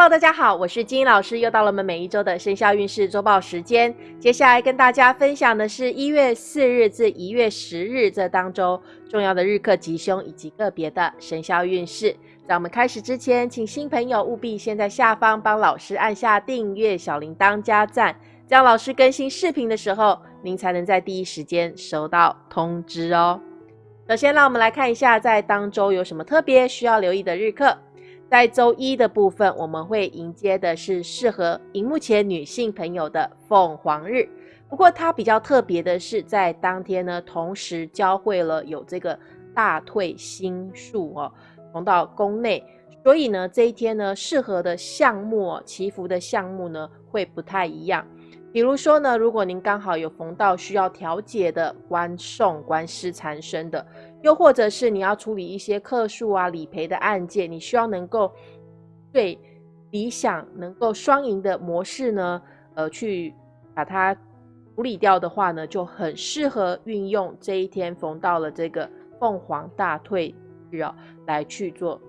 Hello，大家好，我是金英老师，又到了我们每一周的生肖运势周报时间。接下来跟大家分享的是一月四日至一月十日这当中重要的日课吉凶以及个别的生肖运势。在我们开始之前，请新朋友务必先在下方帮老师按下订阅、小铃铛加赞，这样老师更新视频的时候，您才能在第一时间收到通知哦。首先，让我们来看一下在当周有什么特别需要留意的日课。在周一的部分，我们会迎接的是适合荧幕前女性朋友的凤凰日。不过它比较特别的是，在当天呢，同时教会了有这个大退星数哦，逢到宫内，所以呢，这一天呢，适合的项目哦祈福的项目呢，会不太一样。比如说呢，如果您刚好有逢到需要调解的官送官司缠身的。又或者是你要处理一些客诉啊、理赔的案件，你需要能够最理想能够双赢的模式呢，呃，去把它处理掉的话呢，就很适合运用这一天逢到了这个凤凰大退日哦，来去做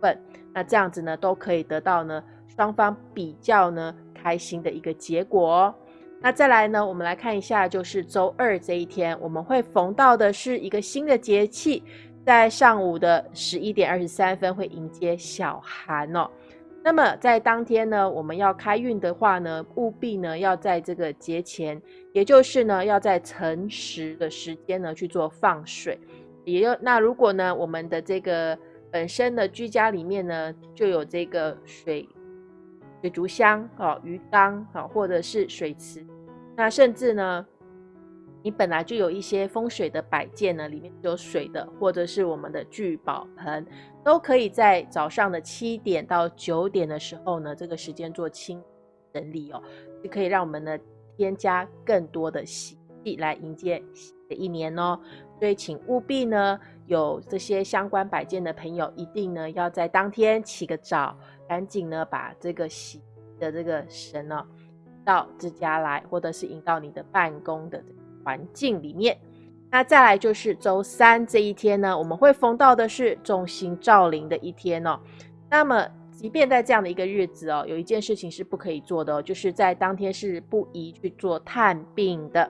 份。那这样子呢，都可以得到呢双方比较呢开心的一个结果哦。那再来呢？我们来看一下，就是周二这一天，我们会逢到的是一个新的节气，在上午的十一点二十三分会迎接小寒哦。那么在当天呢，我们要开运的话呢，务必呢要在这个节前，也就是呢要在辰时的时间呢去做放水。也就那如果呢我们的这个本身的居家里面呢就有这个水水族箱哦、鱼缸啊，或者是水池。那甚至呢，你本来就有一些风水的摆件呢，里面有水的，或者是我们的聚宝盆，都可以在早上的七点到九点的时候呢，这个时间做清整理哦，就可以让我们呢添加更多的喜气来迎接新的一年哦。所以请务必呢，有这些相关摆件的朋友，一定呢要在当天起个早，赶紧呢把这个喜的这个神呢。到自家来，或者是引到你的办公的环境里面。那再来就是周三这一天呢，我们会逢到的是众星照临的一天哦。那么，即便在这样的一个日子哦，有一件事情是不可以做的哦，就是在当天是不宜去做探病的。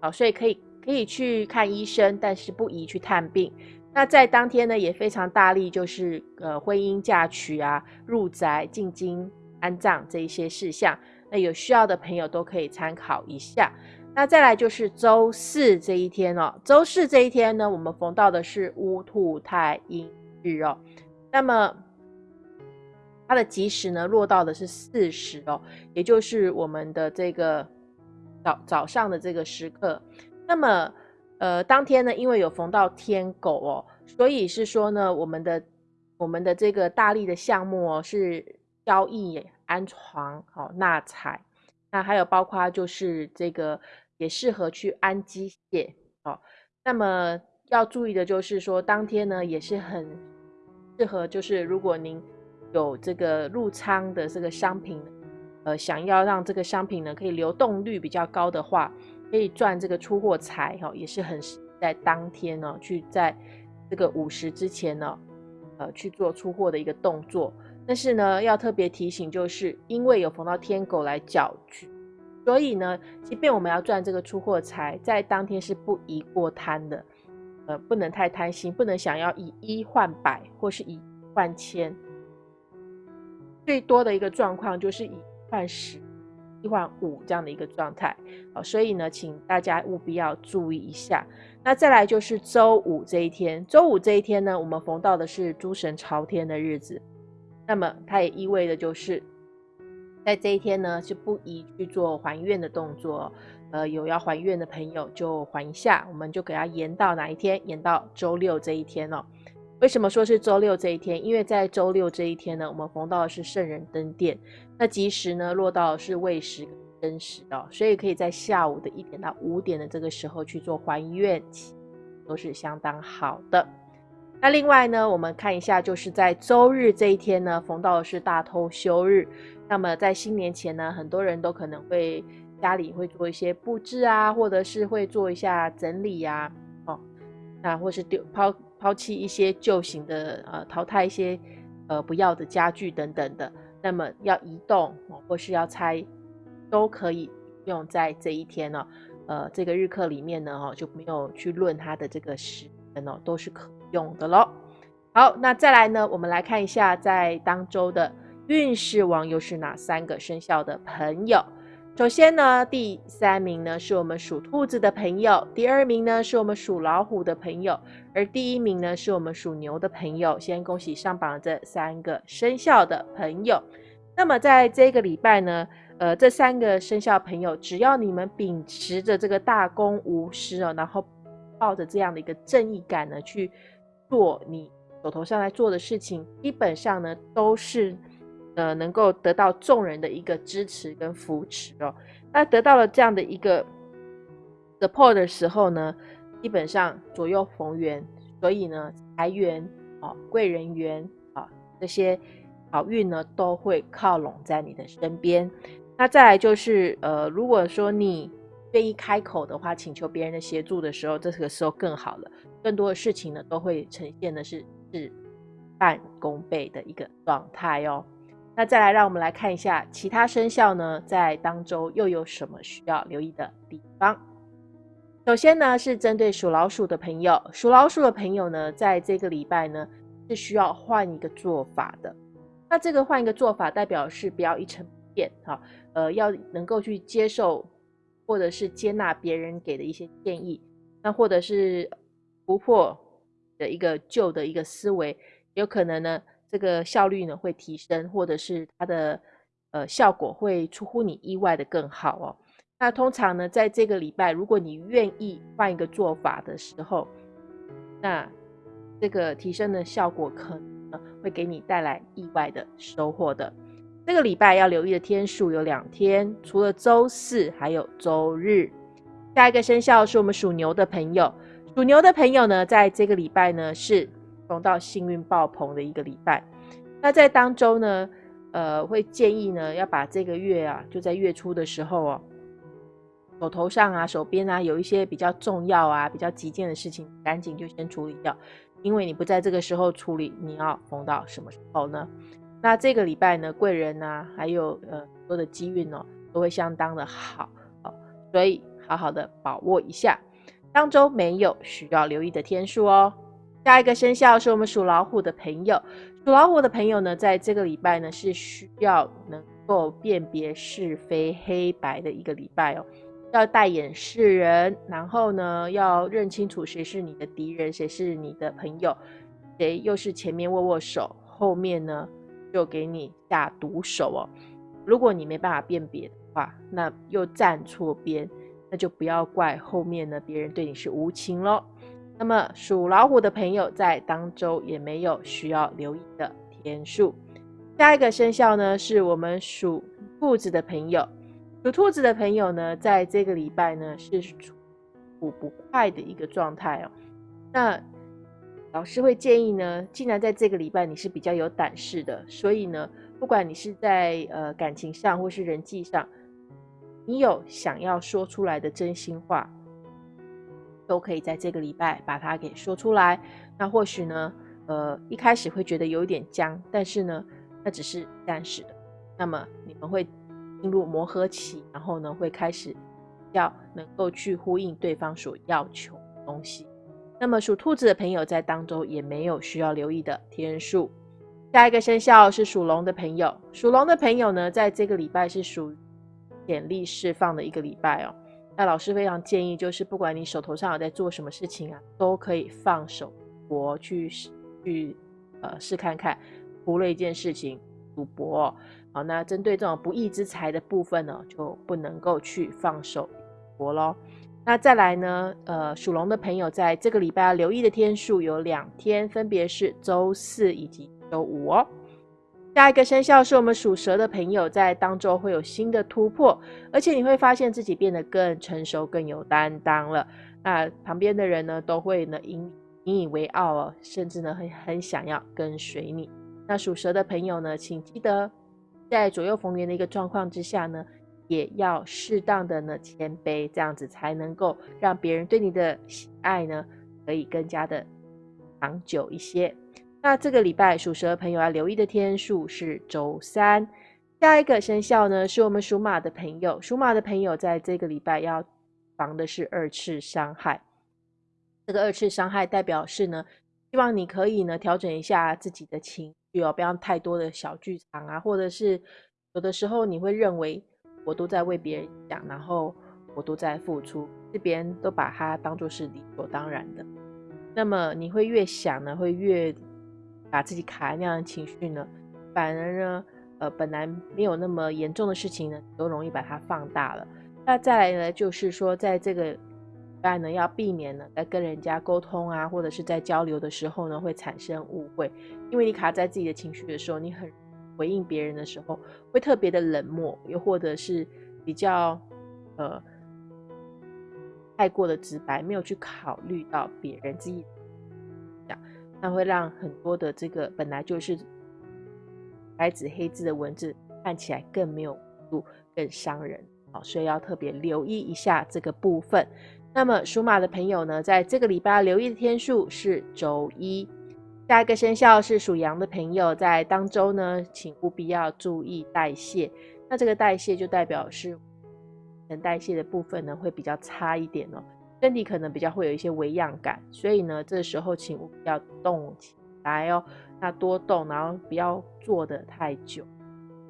好，所以可以可以去看医生，但是不宜去探病。那在当天呢，也非常大力，就是呃婚姻嫁娶啊、入宅进京安葬这一些事项。那有需要的朋友都可以参考一下。那再来就是周四这一天哦，周四这一天呢，我们逢到的是乌兔太阴日哦。那么它的吉时呢，落到的是巳时哦，也就是我们的这个早早上的这个时刻。那么呃，当天呢，因为有逢到天狗哦，所以是说呢，我们的我们的这个大力的项目哦，是交易。安床好纳财，那还有包括就是这个也适合去安机械哦。那么要注意的就是说，当天呢也是很适合，就是如果您有这个入仓的这个商品，呃，想要让这个商品呢可以流动率比较高的话，可以赚这个出货财哈，也是很在当天呢去在这个午时之前呢，呃去做出货的一个动作。但是呢，要特别提醒，就是因为有逢到天狗来搅局，所以呢，即便我们要赚这个出货财，在当天是不宜过贪的，呃，不能太贪心，不能想要以一换百或是以换千，最多的一个状况就是以换十、一换五这样的一个状态好，所以呢，请大家务必要注意一下。那再来就是周五这一天，周五这一天呢，我们逢到的是诸神朝天的日子。那么它也意味着就是，在这一天呢是不宜去做还愿的动作，呃，有要还愿的朋友就还一下，我们就给它延到哪一天？延到周六这一天哦。为什么说是周六这一天？因为在周六这一天呢，我们逢到的是圣人登殿，那吉时呢落到的是未时申时哦，所以可以在下午的一点到五点的这个时候去做还愿，都是相当好的。那另外呢，我们看一下，就是在周日这一天呢，逢到的是大偷休日。那么在新年前呢，很多人都可能会家里会做一些布置啊，或者是会做一下整理呀，哦，那或是丢抛抛弃一些旧型的，呃，淘汰一些呃不要的家具等等的。那么要移动或是要拆，都可以用在这一天呢。呃，这个日课里面呢，哈就没有去论它的这个时辰哦，都是可用的喽。好，那再来呢，我们来看一下在当周的运势王又是哪三个生肖的朋友。首先呢，第三名呢是我们属兔子的朋友，第二名呢是我们属老虎的朋友，而第一名呢是我们属牛的朋友。先恭喜上榜这三个生肖的朋友。那么在这个礼拜呢，呃，这三个生肖朋友，只要你们秉持着这个大公无私哦，然后抱着这样的一个正义感呢，去做你手头上来做的事情，基本上呢都是。呃，能够得到众人的一个支持跟扶持哦。那得到了这样的一个 support 的时候呢，基本上左右逢源，所以呢，财源啊、贵人缘啊这些好运呢，都会靠拢在你的身边。那再来就是，呃，如果说你愿意开口的话，请求别人的协助的时候，这个时候更好了。更多的事情呢，都会呈现的是事半功倍的一个状态哦。那再来，让我们来看一下其他生肖呢，在当周又有什么需要留意的地方。首先呢，是针对属老鼠的朋友，属老鼠的朋友呢，在这个礼拜呢，是需要换一个做法的。那这个换一个做法，代表是不要一成不变，哈，呃，要能够去接受或者是接纳别人给的一些建议，那或者是突破的一个旧的一个思维，有可能呢。这个效率呢会提升，或者是它的呃效果会出乎你意外的更好哦。那通常呢，在这个礼拜，如果你愿意换一个做法的时候，那这个提升的效果可能会给你带来意外的收获的。这个礼拜要留意的天数有两天，除了周四，还有周日。下一个生肖是我们属牛的朋友，属牛的朋友呢，在这个礼拜呢是。逢到幸运爆棚的一个礼拜，那在当周呢，呃，会建议呢要把这个月啊，就在月初的时候哦，手头上啊、手边啊有一些比较重要啊、比较急件的事情，赶紧就先处理掉，因为你不在这个时候处理，你要逢到什么时候呢？那这个礼拜呢，贵人啊，还有呃很多的机运哦，都会相当的好哦，所以好好的把握一下，当中没有需要留意的天数哦。下一个生肖是我们属老虎的朋友，属老虎的朋友呢，在这个礼拜呢是需要能够辨别是非黑白的一个礼拜哦，要戴眼识人，然后呢要认清楚谁是你的敌人，谁是你的朋友，谁又是前面握握手，后面呢就给你下毒手哦。如果你没办法辨别的话，那又站错边，那就不要怪后面呢别人对你是无情喽。那么属老虎的朋友在当周也没有需要留意的天数。下一个生肖呢，是我们属兔子的朋友。属兔子的朋友呢，在这个礼拜呢是处不快的一个状态哦。那老师会建议呢，既然在这个礼拜你是比较有胆识的，所以呢，不管你是在呃感情上或是人际上，你有想要说出来的真心话。都可以在这个礼拜把它给说出来。那或许呢，呃，一开始会觉得有一点僵，但是呢，那只是暂时的。那么你们会进入磨合期，然后呢，会开始要能够去呼应对方所要求的东西。那么属兔子的朋友在当中也没有需要留意的天数。下一个生肖是属龙的朋友，属龙的朋友呢，在这个礼拜是属于潜力释放的一个礼拜哦。那老师非常建议，就是不管你手头上有在做什么事情啊，都可以放手搏去去呃试看看，图了一件事情赌博。好，那针对这种不义之财的部分呢，就不能够去放手搏喽。那再来呢，呃，属龙的朋友在这个礼拜要留意的天数有两天，分别是周四以及周五哦。下一个生肖是我们属蛇的朋友，在当中会有新的突破，而且你会发现自己变得更成熟、更有担当了。那旁边的人呢，都会呢引引以为傲哦，甚至呢很很想要跟随你。那属蛇的朋友呢，请记得在左右逢源的一个状况之下呢，也要适当的呢谦卑，这样子才能够让别人对你的喜爱呢可以更加的长久一些。那这个礼拜属蛇朋友要留意的天数是周三。下一个生肖呢，是我们属马的朋友。属马的朋友在这个礼拜要防的是二次伤害。这个二次伤害代表是呢，希望你可以呢调整一下自己的情绪哦，不要太多的小剧场啊，或者是有的时候你会认为我都在为别人想，然后我都在付出，是别人都把它当做是理所当然的。那么你会越想呢，会越把自己卡在那样的情绪呢，反而呢。呃，本来没有那么严重的事情呢，都容易把它放大了。那再来呢，就是说，在这个拜呢，要避免呢，在跟人家沟通啊，或者是在交流的时候呢，会产生误会。因为你卡在自己的情绪的时候，你很回应别人的时候，会特别的冷漠，又或者是比较呃太过的直白，没有去考虑到别人自己，那会让很多的这个本来就是。白纸黑字的文字看起来更没有度，更伤人，好，所以要特别留意一下这个部分。那么属马的朋友呢，在这个礼拜留意的天数是周一。下一个生肖是属羊的朋友，在当周呢，请务必要注意代谢。那这个代谢就代表是能代谢的部分呢，会比较差一点哦，身体可能比较会有一些微恙感，所以呢，这时候请务必要动起来哦。那多动，然后不要坐的太久，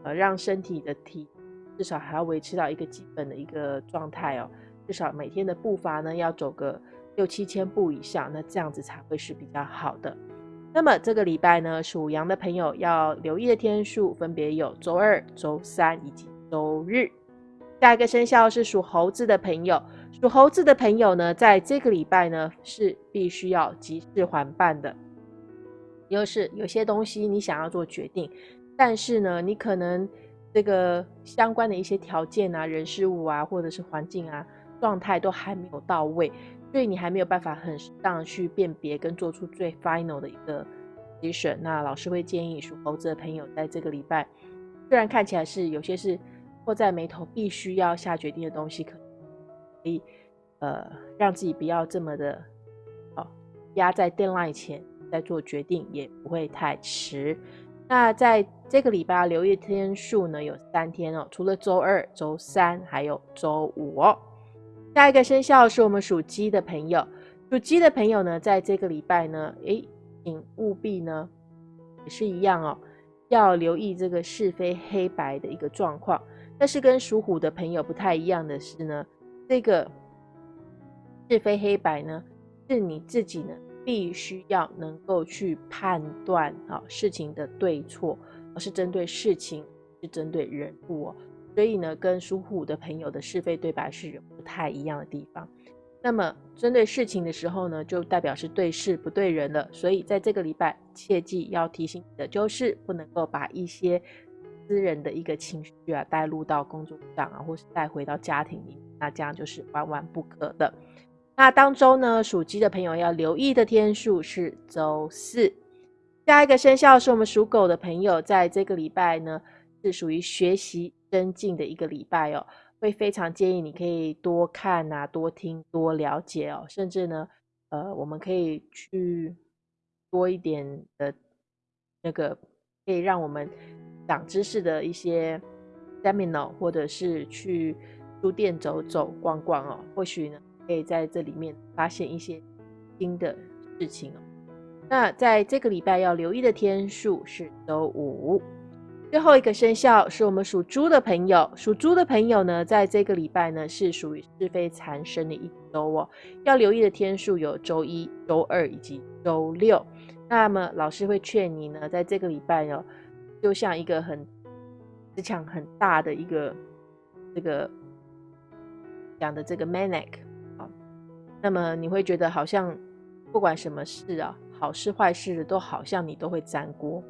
呃，让身体的体至少还要维持到一个基本的一个状态哦。至少每天的步伐呢要走个六七千步以上，那这样子才会是比较好的。那么这个礼拜呢，属羊的朋友要留意的天数分别有周二、周三以及周日。下一个生肖是属猴子的朋友，属猴子的朋友呢，在这个礼拜呢是必须要急事缓办的。又是有些东西你想要做决定，但是呢，你可能这个相关的一些条件啊、人事物啊，或者是环境啊、状态都还没有到位，所以你还没有办法很适当去辨别跟做出最 final 的一个 decision。那老师会建议属猴子的朋友在这个礼拜，虽然看起来是有些是迫在眉头，必须要下决定的东西，可可以呃让自己不要这么的哦压在 deadline 前。在做决定也不会太迟。那在这个礼拜留意天数呢，有三天哦，除了周二、周三，还有周五哦。下一个生肖是我们属鸡的朋友，属鸡的朋友呢，在这个礼拜呢，诶，请务必呢，也是一样哦，要留意这个是非黑白的一个状况。但是跟属虎的朋友不太一样的是呢，这个是非黑白呢，是你自己呢。必须要能够去判断啊事情的对错，而是针对事情，是针对人物哦。所以呢，跟属虎的朋友的是非对白是不太一样的地方。那么针对事情的时候呢，就代表是对事不对人了。所以在这个礼拜，切记要提醒你的就是，不能够把一些私人的一个情绪啊带入到工作上啊，或是带回到家庭里面，那这样就是万万不可的。那当周呢，属鸡的朋友要留意的天数是周四。下一个生肖是我们属狗的朋友，在这个礼拜呢，是属于学习增进的一个礼拜哦，会非常建议你可以多看啊，多听，多了解哦，甚至呢，呃，我们可以去多一点的那个可以让我们长知识的一些 seminar，或者是去书店走走逛逛哦，或许呢。可以在这里面发现一些新的事情哦。那在这个礼拜要留意的天数是周五。最后一个生肖是我们属猪的朋友，属猪的朋友呢，在这个礼拜呢是属于是非缠身的一周哦。要留意的天数有周一、周二以及周六。那么老师会劝你呢，在这个礼拜哦，就像一个很磁场很大的一个这个讲的这个 manic。那么你会觉得好像不管什么事啊，好事坏事都好像你都会沾锅。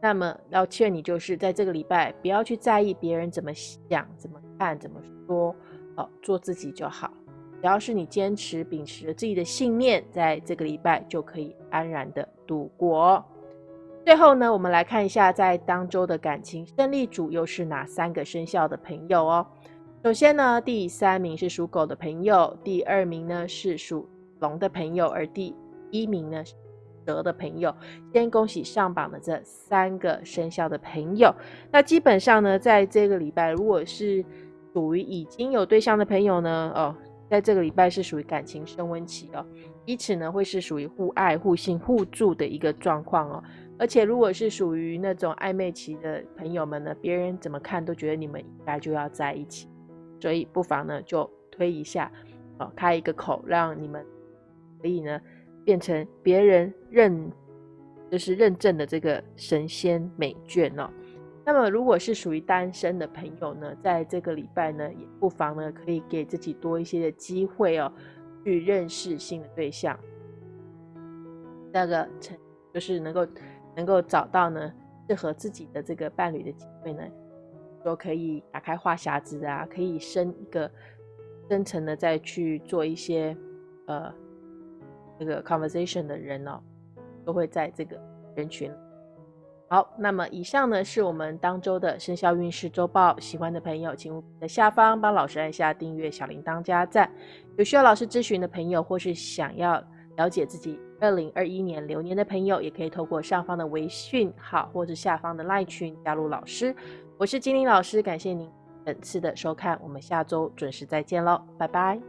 那么要劝你就是在这个礼拜不要去在意别人怎么想、怎么看、怎么说，哦，做自己就好。只要是你坚持秉持着自己的信念，在这个礼拜就可以安然的度过。最后呢，我们来看一下在当周的感情胜利组又是哪三个生肖的朋友哦。首先呢，第三名是属狗的朋友，第二名呢是属龙的朋友，而第一名呢是，蛇的朋友，先恭喜上榜的这三个生肖的朋友。那基本上呢，在这个礼拜，如果是属于已经有对象的朋友呢，哦，在这个礼拜是属于感情升温期哦，彼此呢会是属于互爱、互信、互助的一个状况哦。而且如果是属于那种暧昧期的朋友们呢，别人怎么看都觉得你们应该就要在一起，所以不妨呢就推一下，哦，开一个口，让你们可以呢变成别人认，就是认证的这个神仙美眷哦。那么如果是属于单身的朋友呢，在这个礼拜呢，也不妨呢可以给自己多一些的机会哦，去认识新的对象，那个成就是能够。能够找到呢适合自己的这个伴侣的机会呢，都可以打开话匣子啊，可以深一个深层的再去做一些呃那个 conversation 的人哦，都会在这个人群。好，那么以上呢是我们当周的生肖运势周报，喜欢的朋友请在下方帮老师按下订阅、小铃铛加赞。有需要老师咨询的朋友，或是想要了解自己。二零二一年流年的朋友，也可以透过上方的微讯号或者下方的赖群加入老师。我是金玲老师，感谢您本次的收看，我们下周准时再见喽，拜拜。